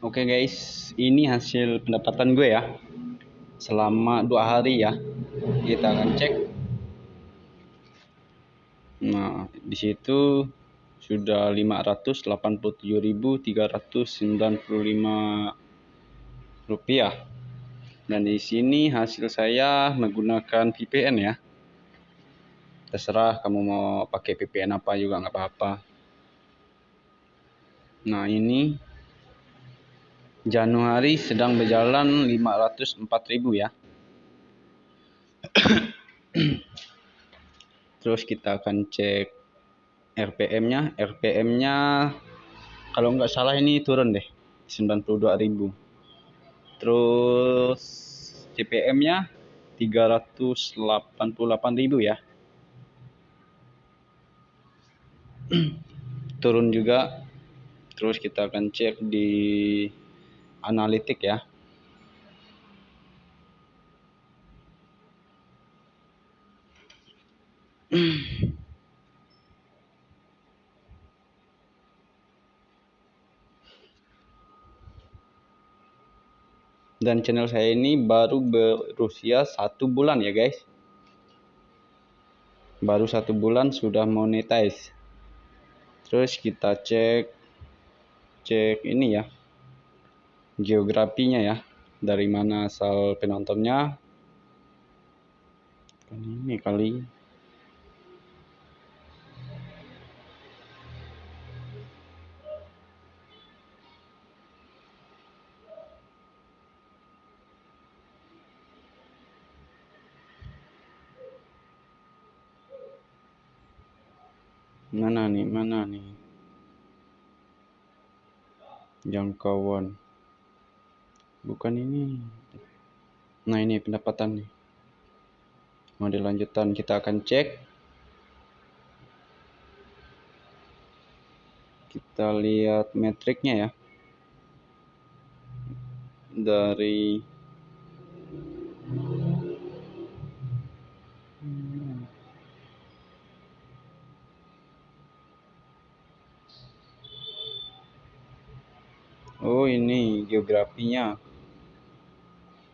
Oke guys, ini hasil pendapatan gue ya. Selama dua hari ya. Kita akan cek. Nah, di situ sudah 587.395 rupiah. Dan di sini hasil saya menggunakan VPN ya. Terserah kamu mau pakai VPN apa juga nggak apa-apa. Nah, ini Januari sedang berjalan 504.000 ya. Terus kita akan cek RPM-nya. RPM-nya kalau nggak salah ini turun deh 92.000. Terus CPM-nya 388.000 ya. turun juga. Terus kita akan cek di analitik ya. Dan channel saya ini baru berusia satu bulan ya guys. Baru satu bulan sudah monetize. Terus kita cek cek ini ya geografinya ya. Dari mana asal penontonnya? Ini kali. Mana nih mana nih? Jangkauan bukan ini. Nah ini pendapatan nih. Model lanjutan kita akan cek. Kita lihat metriknya ya. Dari Oh ini geografinya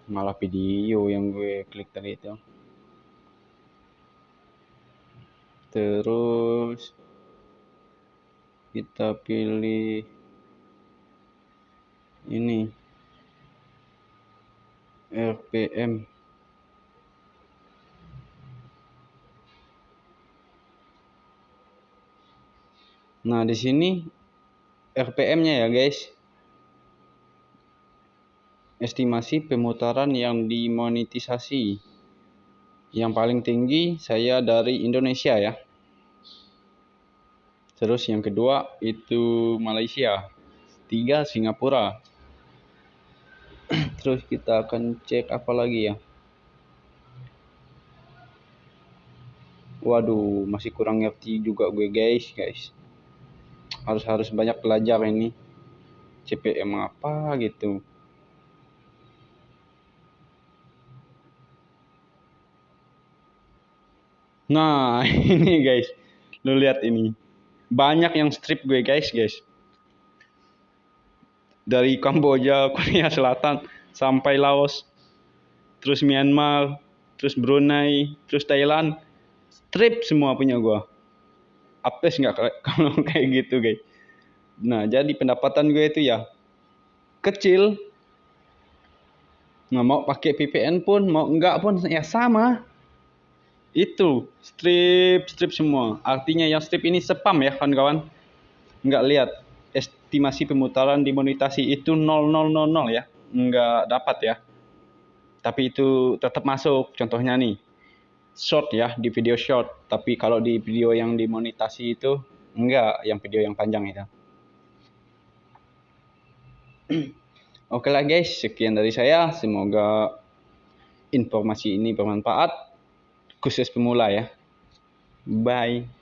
malah video yang gue klik tadi itu. Terus kita pilih ini RPM Nah, di sini RPM-nya ya, guys estimasi pemutaran yang dimonetisasi. Yang paling tinggi saya dari Indonesia ya. Terus yang kedua itu Malaysia. Tiga Singapura. Terus kita akan cek apa lagi ya. Waduh, masih kurang ngerti juga gue guys, guys. Harus harus banyak belajar ini. CPM apa gitu. Nah, ini guys. Lu lihat ini. Banyak yang strip gue guys, guys. Dari Kamboja, Korea Selatan sampai Laos, terus Myanmar, terus Brunei, terus Thailand. Strip semua punya gua. Apes nggak kalau kayak gitu, guys. Nah, jadi pendapatan gue itu ya kecil. Nah, mau pakai VPN pun, mau enggak pun ya sama itu strip strip semua. Artinya yang strip ini spam ya kawan-kawan. Nggak lihat. Estimasi pemutaran dimonetasi itu 0000 ya. Nggak dapat ya. Tapi itu tetap masuk. Contohnya nih short ya di video short. Tapi kalau di video yang dimonetasi itu enggak yang video yang panjang itu. Oke lah guys, sekian dari saya. Semoga informasi ini bermanfaat khusus pemula ya. Bye.